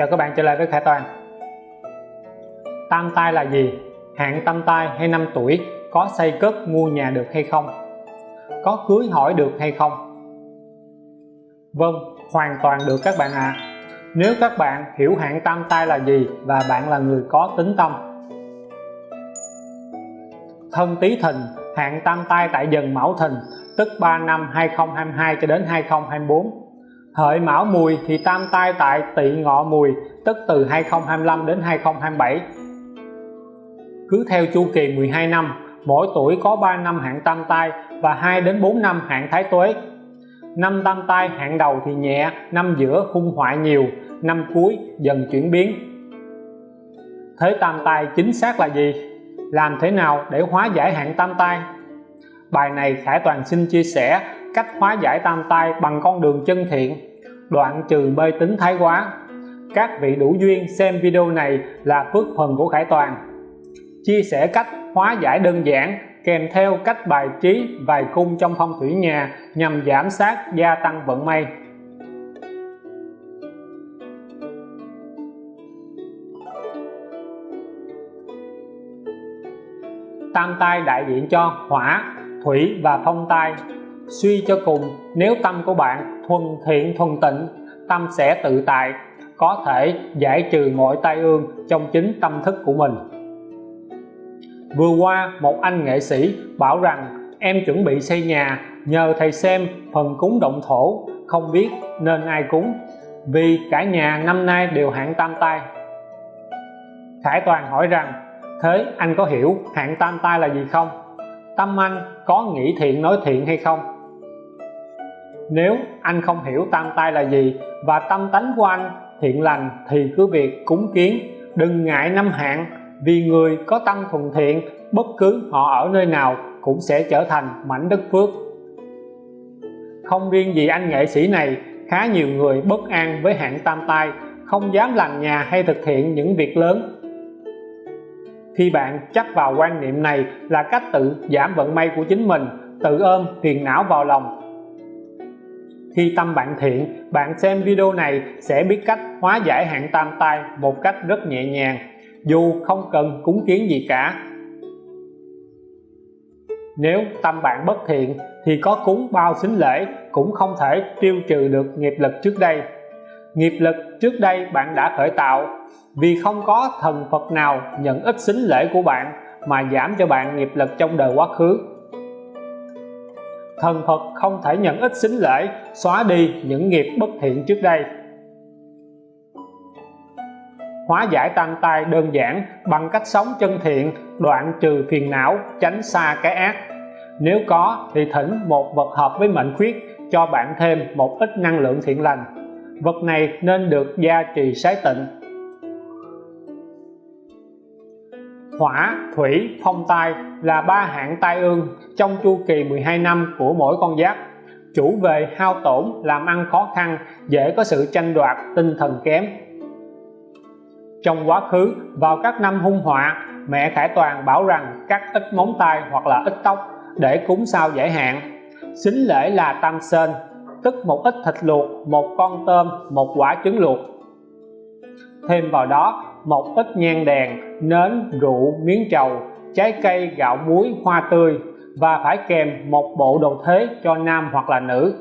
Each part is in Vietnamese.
Chào các bạn trở lại với Khải Toàn Tam tai là gì? Hạn tam tai hay năm tuổi có xây cất mua nhà được hay không? Có cưới hỏi được hay không? Vâng, hoàn toàn được các bạn ạ à. Nếu các bạn hiểu hạn tam tai là gì và bạn là người có tính tâm Thân Tý Thìn, hạn tam tai tại dần Mão Thìn tức 3 năm 2022 cho đến 2024 Hợi Mão Mùi thì tam tai tại Tỵ Ngọ Mùi, tức từ 2025 đến 2027 cứ theo chu kỳ 12 năm, mỗi tuổi có 3 năm hạn tam tai và 2 đến 4 năm hạn thái tuế. Năm tam tai hạn đầu thì nhẹ, năm giữa hung hoại nhiều, năm cuối dần chuyển biến. Thế tam tai chính xác là gì? Làm thế nào để hóa giải hạn tam tai? Bài này Khải Toàn xin chia sẻ cách hóa giải tam tai bằng con đường chân thiện. Đoạn trừ mê tín thái quá. Các vị đủ duyên xem video này là phước phần của Khải Toàn. Chia sẻ cách hóa giải đơn giản, kèm theo cách bài trí, vài cung trong phong thủy nhà nhằm giảm sát gia tăng vận may. Tam tai đại diện cho hỏa, thủy và phong tai suy cho cùng, nếu tâm của bạn thuần thiện, thuần tịnh, tâm sẽ tự tại, có thể giải trừ mọi tai ương trong chính tâm thức của mình. Vừa qua, một anh nghệ sĩ bảo rằng, em chuẩn bị xây nhà, nhờ thầy xem phần cúng động thổ, không biết nên ai cúng, vì cả nhà năm nay đều hạn tam tai. Khải Toàn hỏi rằng, thế anh có hiểu hạn tam tai là gì không? Tâm anh có nghĩ thiện, nói thiện hay không? Nếu anh không hiểu tam tai là gì và tâm tánh của anh thiện lành thì cứ việc cúng kiến. Đừng ngại năm hạn vì người có tâm thuần thiện, bất cứ họ ở nơi nào cũng sẽ trở thành mảnh đất phước. Không riêng gì anh nghệ sĩ này, khá nhiều người bất an với hạn tam tai, không dám làm nhà hay thực hiện những việc lớn. Khi bạn chắc vào quan niệm này là cách tự giảm vận may của chính mình, tự ôm phiền não vào lòng khi tâm bạn thiện, bạn xem video này sẽ biết cách hóa giải hạn tam tai một cách rất nhẹ nhàng. Dù không cần cúng kiến gì cả. Nếu tâm bạn bất thiện, thì có cúng bao xính lễ cũng không thể tiêu trừ được nghiệp lực trước đây. Nghiệp lực trước đây bạn đã khởi tạo, vì không có thần Phật nào nhận ít xính lễ của bạn mà giảm cho bạn nghiệp lực trong đời quá khứ thần Phật không thể nhận ít xính lễ, xóa đi những nghiệp bất thiện trước đây. Hóa giải tam tai đơn giản bằng cách sống chân thiện, đoạn trừ phiền não, tránh xa cái ác. Nếu có thì thỉnh một vật hợp với mệnh khuyết, cho bạn thêm một ít năng lượng thiện lành. Vật này nên được gia trì sái tịnh. Hỏa, thủy, phong tai là ba hạng tai ương trong chu kỳ 12 năm của mỗi con giáp. Chủ về hao tổn làm ăn khó khăn, dễ có sự tranh đoạt, tinh thần kém. Trong quá khứ, vào các năm hung họa, mẹ Khải Toàn bảo rằng cắt ít móng tay hoặc là ít tóc để cúng sao giải hạn. Xính lễ là tam sên tức một ít thịt luộc, một con tôm, một quả trứng luộc. Thêm vào đó một ít nhang đèn, nến, rượu, miếng trầu, trái cây, gạo muối, hoa tươi. Và phải kèm một bộ đồ thế cho nam hoặc là nữ.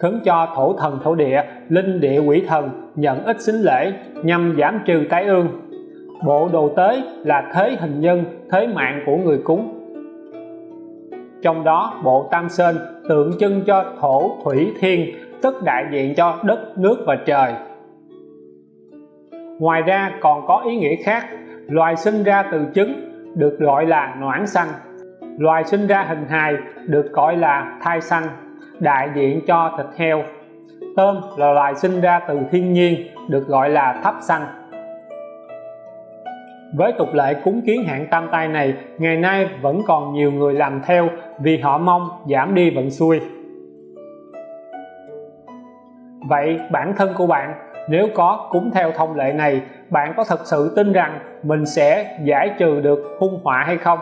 Khấn cho thổ thần, thổ địa, linh địa quỷ thần, nhận ít xính lễ, nhằm giảm trừ tái ương. Bộ đồ tế là thế hình nhân, thế mạng của người cúng. Trong đó, bộ tam sơn tượng trưng cho thổ thủy thiên, tức đại diện cho đất, nước và trời ngoài ra còn có ý nghĩa khác, loài sinh ra từ trứng được gọi là noãn xanh. Loài sinh ra hình hài được gọi là thai xanh, đại diện cho thịt heo. Tôm là loài sinh ra từ thiên nhiên được gọi là thấp xanh. Với tục lệ cúng kiến hạng tam tai này, ngày nay vẫn còn nhiều người làm theo vì họ mong giảm đi vận xui. Vậy bản thân của bạn nếu có cúng theo thông lệ này, bạn có thật sự tin rằng mình sẽ giải trừ được hung họa hay không?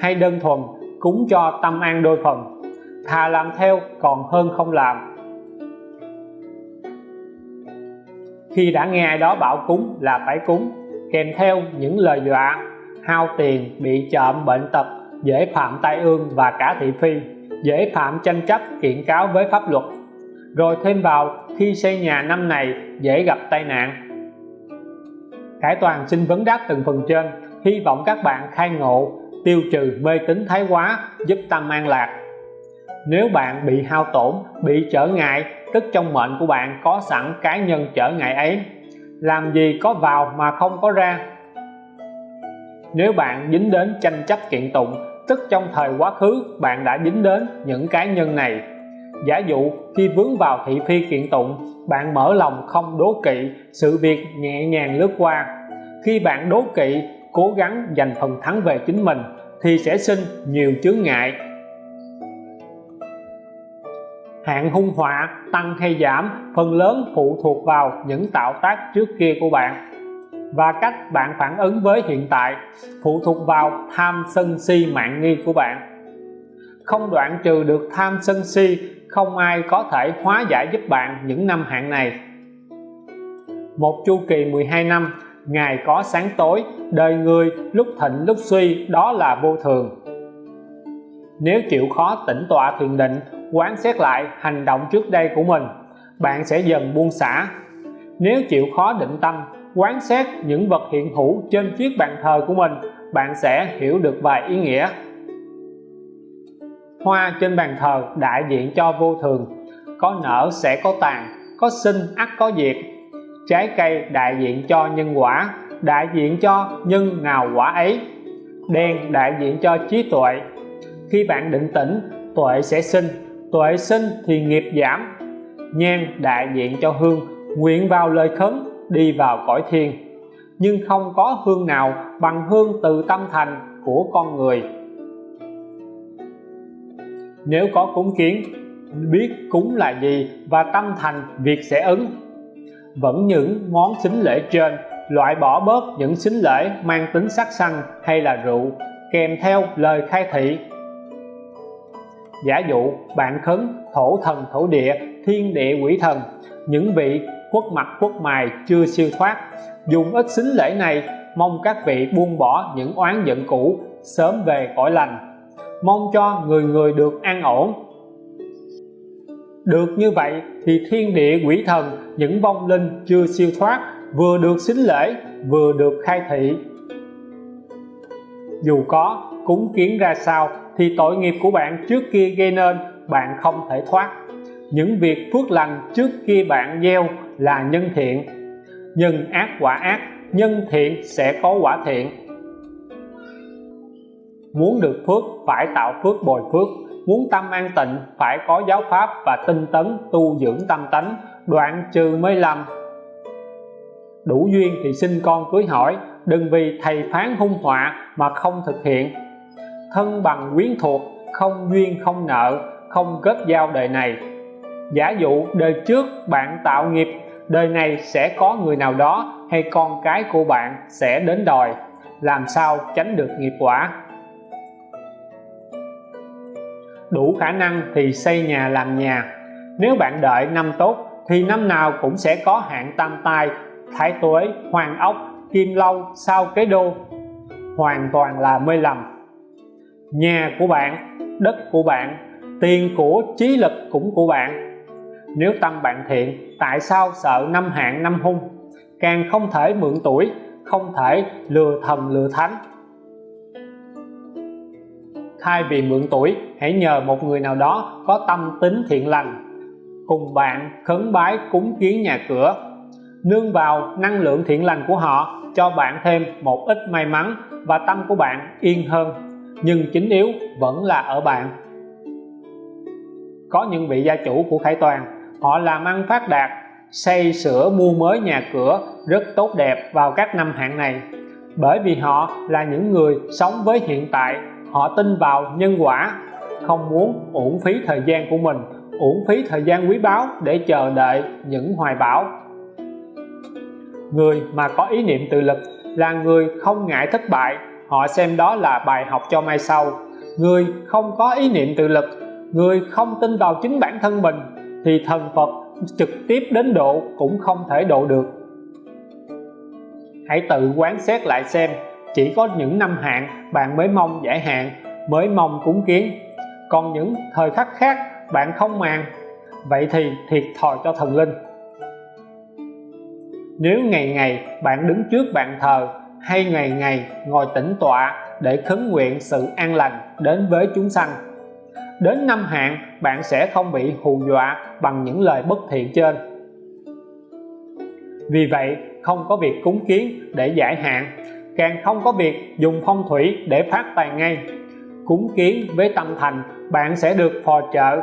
Hay đơn thuần cúng cho tâm an đôi phần, thà làm theo còn hơn không làm? Khi đã nghe ai đó bảo cúng là phải cúng, kèm theo những lời dọa, hao tiền, bị chậm, bệnh tật, dễ phạm tai ương và cả thị phi, dễ phạm tranh chấp, kiện cáo với pháp luật rồi thêm vào, khi xây nhà năm này, dễ gặp tai nạn. Khải Toàn xin vấn đáp từng phần trên, hy vọng các bạn khai ngộ, tiêu trừ mê tín thái quá, giúp tâm an lạc. Nếu bạn bị hao tổn, bị trở ngại, tức trong mệnh của bạn có sẵn cá nhân trở ngại ấy. Làm gì có vào mà không có ra. Nếu bạn dính đến tranh chấp kiện tụng, tức trong thời quá khứ, bạn đã dính đến những cá nhân này giả dụ khi vướng vào thị phi kiện tụng, bạn mở lòng không đố kỵ, sự việc nhẹ nhàng lướt qua. Khi bạn đố kỵ, cố gắng giành phần thắng về chính mình, thì sẽ sinh nhiều chướng ngại. Hạn hung họa tăng hay giảm, phần lớn phụ thuộc vào những tạo tác trước kia của bạn. Và cách bạn phản ứng với hiện tại phụ thuộc vào tham sân si mạng nghi của bạn. Không đoạn trừ được tham sân si không ai có thể hóa giải giúp bạn những năm hạn này. Một chu kỳ 12 năm ngày có sáng tối, đời người, lúc thịnh, lúc suy, đó là vô thường. Nếu chịu khó tĩnh tọa thiền định, quán xét lại hành động trước đây của mình, bạn sẽ dần buông xả. Nếu chịu khó định tâm, quán xét những vật hiện hữu trên chiếc bàn thờ của mình, bạn sẽ hiểu được vài ý nghĩa hoa trên bàn thờ đại diện cho vô thường. Có nở sẽ có tàn, có sinh ắt có diệt. Trái cây đại diện cho nhân quả, đại diện cho nhân nào quả ấy. Đen đại diện cho trí tuệ. Khi bạn định tĩnh, tuệ sẽ sinh, tuệ sinh thì nghiệp giảm. Nhang đại diện cho hương, nguyện vào lời khấn, đi vào cõi thiên nhưng không có hương nào bằng hương từ tâm thành của con người nếu có cúng kiến, biết cúng là gì và tâm thành, việc sẽ ứng. Vẫn những món xính lễ trên, loại bỏ bớt những xính lễ mang tính sắc xanh hay là rượu, kèm theo lời khai thị. Giả dụ, bạn khấn thổ thần, thổ địa, thiên địa quỷ thần, những vị quốc mặt, quốc mài chưa siêu thoát. Dùng ít xính lễ này, mong các vị buông bỏ những oán giận cũ, sớm về cõi lành mong cho người người được an ổn. Được như vậy thì thiên địa quỷ thần, những vong linh chưa siêu thoát, vừa được xính lễ, vừa được khai thị. Dù có cúng kiến ra sao thì tội nghiệp của bạn trước kia gây nên, bạn không thể thoát. Những việc phước lành trước kia bạn gieo là nhân thiện. Nhân ác quả ác, nhân thiện sẽ có quả thiện muốn được phước, phải tạo phước bồi phước. Muốn tâm an tịnh, phải có giáo pháp và tinh tấn tu dưỡng tâm tánh. Đoạn trừ mới làm. Đủ duyên thì xin con cưới hỏi, đừng vì thầy phán hung họa mà không thực hiện. Thân bằng quyến thuộc, không duyên không nợ, không kết giao đời này. Giả dụ đời trước bạn tạo nghiệp, đời này sẽ có người nào đó hay con cái của bạn sẽ đến đòi. Làm sao tránh được nghiệp quả? Đủ khả năng thì xây nhà làm nhà. Nếu bạn đợi năm tốt, thì năm nào cũng sẽ có hạn tam tai, thái tuế hoàng ốc, kim lâu, sao kế đô. Hoàn toàn là mê lầm. Nhà của bạn, đất của bạn, tiền của, trí lực cũng của bạn. Nếu tâm bạn thiện, tại sao sợ năm hạn năm hung? Càng không thể mượn tuổi, không thể lừa thần lừa thánh thay vì mượn tuổi, hãy nhờ một người nào đó có tâm tính thiện lành. Cùng bạn khấn bái cúng kiến nhà cửa. Nương vào năng lượng thiện lành của họ, cho bạn thêm một ít may mắn và tâm của bạn yên hơn. Nhưng chính yếu vẫn là ở bạn. Có những vị gia chủ của Khải Toàn, họ làm ăn phát đạt, xây sửa mua mới nhà cửa rất tốt đẹp vào các năm hạn này. Bởi vì họ là những người sống với hiện tại họ tin vào nhân quả, không muốn uổng phí thời gian của mình, uổng phí thời gian quý báu để chờ đợi những hoài bão. Người mà có ý niệm tự lực là người không ngại thất bại, họ xem đó là bài học cho mai sau. Người không có ý niệm tự lực, người không tin vào chính bản thân mình, thì thần Phật trực tiếp đến độ cũng không thể độ được. Hãy tự quán xét lại xem chỉ có những năm hạn, bạn mới mong giải hạn, mới mong cúng kiến. Còn những thời khắc khác, bạn không màng. Vậy thì thiệt thòi cho thần linh. Nếu ngày ngày bạn đứng trước bàn thờ, hay ngày ngày ngồi tĩnh tọa để khấn nguyện sự an lành đến với chúng sanh, đến năm hạn bạn sẽ không bị hù dọa bằng những lời bất thiện trên. Vì vậy, không có việc cúng kiến để giải hạn càng không có việc dùng phong thủy để phát tài ngay. Cúng kiến với tâm thành, bạn sẽ được phò trợ.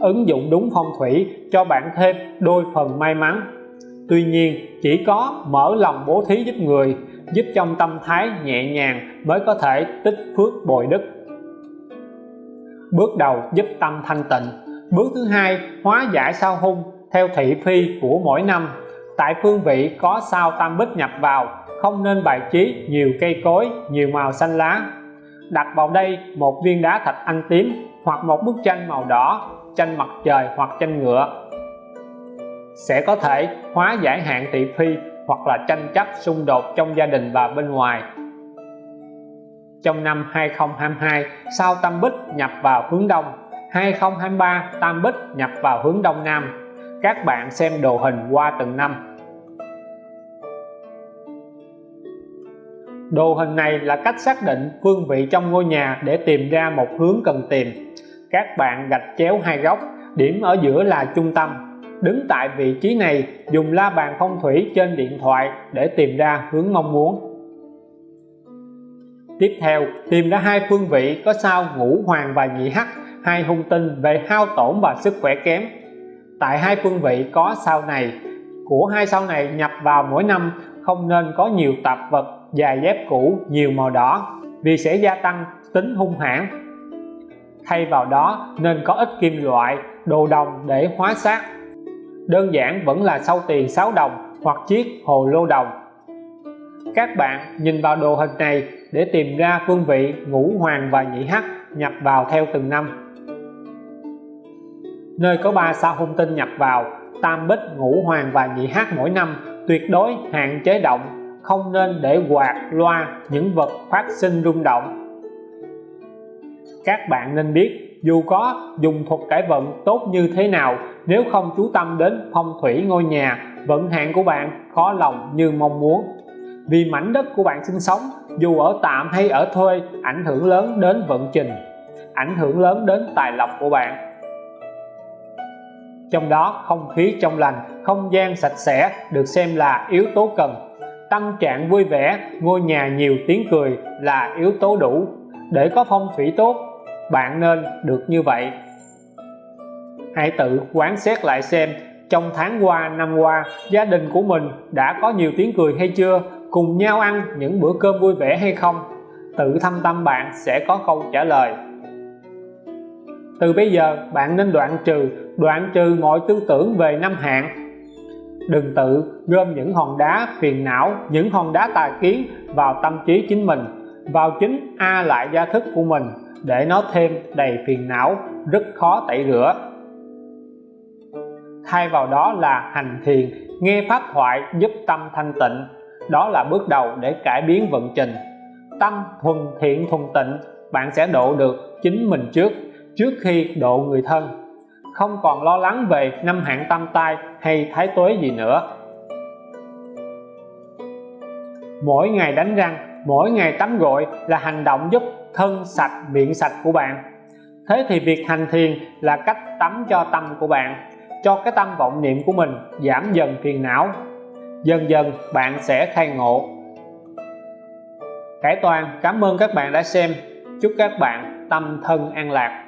Ứng dụng đúng phong thủy cho bạn thêm đôi phần may mắn. Tuy nhiên, chỉ có mở lòng bố thí giúp người, giúp trong tâm thái nhẹ nhàng mới có thể tích phước bồi đức. Bước đầu giúp tâm thanh tịnh. Bước thứ hai, hóa giải sao hung theo thị phi của mỗi năm. Tại phương vị có sao tam bích nhập vào không nên bài trí, nhiều cây cối, nhiều màu xanh lá. Đặt vào đây một viên đá thạch anh tím hoặc một bức tranh màu đỏ, tranh mặt trời hoặc tranh ngựa. Sẽ có thể hóa giải hạn thị phi hoặc là tranh chấp xung đột trong gia đình và bên ngoài. Trong năm 2022 sao tam bích nhập vào hướng đông 2023 tam bích nhập vào hướng đông nam. Các bạn xem đồ hình qua từng năm. Đồ hình này là cách xác định phương vị trong ngôi nhà để tìm ra một hướng cần tìm. Các bạn gạch chéo hai góc, điểm ở giữa là trung tâm. Đứng tại vị trí này, dùng la bàn phong thủy trên điện thoại để tìm ra hướng mong muốn. Tiếp theo, tìm ra hai phương vị có sao ngũ hoàng và nhị hắc, hai hung tinh về hao tổn và sức khỏe kém. Tại hai phương vị có sao này của hai sao này nhập vào mỗi năm, không nên có nhiều tạp vật dài dép cũ, nhiều màu đỏ, vì sẽ gia tăng tính hung hãn. Thay vào đó, nên có ít kim loại, đồ đồng để hóa sát đơn giản vẫn là sau tiền 6 đồng hoặc chiếc hồ lô đồng. Các bạn nhìn vào đồ hình này để tìm ra phương vị ngũ hoàng và nhị hắc nhập vào theo từng năm. Nơi có ba sao hung tinh nhập vào tam bích ngũ hoàng và nhị hắc mỗi năm, tuyệt đối hạn chế động, không nên để quạt loa những vật phát sinh rung động. Các bạn nên biết, dù có dùng thuật cải vận tốt như thế nào, nếu không chú tâm đến phong thủy ngôi nhà, vận hạn của bạn khó lòng như mong muốn. Vì mảnh đất của bạn sinh sống, dù ở tạm hay ở thuê, ảnh hưởng lớn đến vận trình, ảnh hưởng lớn đến tài lộc của bạn trong đó, không khí trong lành, không gian sạch sẽ được xem là yếu tố cần. Tâm trạng vui vẻ, ngôi nhà nhiều tiếng cười là yếu tố đủ. Để có phong thủy tốt, bạn nên được như vậy. Hãy tự quán xét lại xem, trong tháng qua, năm qua, gia đình của mình đã có nhiều tiếng cười hay chưa? Cùng nhau ăn những bữa cơm vui vẻ hay không? Tự thâm tâm bạn sẽ có câu trả lời. Từ bây giờ, bạn nên đoạn trừ đoạn trừ mọi tư tưởng về năm hạn đừng tự gom những hòn đá phiền não, những hòn đá tài kiến vào tâm trí chính mình, vào chính a lại gia thức của mình, để nó thêm đầy phiền não, rất khó tẩy rửa. Thay vào đó là hành thiền, nghe pháp thoại giúp tâm thanh tịnh. Đó là bước đầu để cải biến vận trình. Tâm thuần thiện thuần tịnh, bạn sẽ độ được chính mình trước trước khi độ người thân không còn lo lắng về năm hạn tam tai hay thái tuế gì nữa. Mỗi ngày đánh răng, mỗi ngày tắm gội là hành động giúp thân sạch, miệng sạch của bạn. Thế thì việc hành thiền là cách tắm cho tâm của bạn, cho cái tâm vọng niệm của mình giảm dần phiền não. Dần dần, bạn sẽ khai ngộ. Cải Toàn, cảm ơn các bạn đã xem. Chúc các bạn tâm thân an lạc.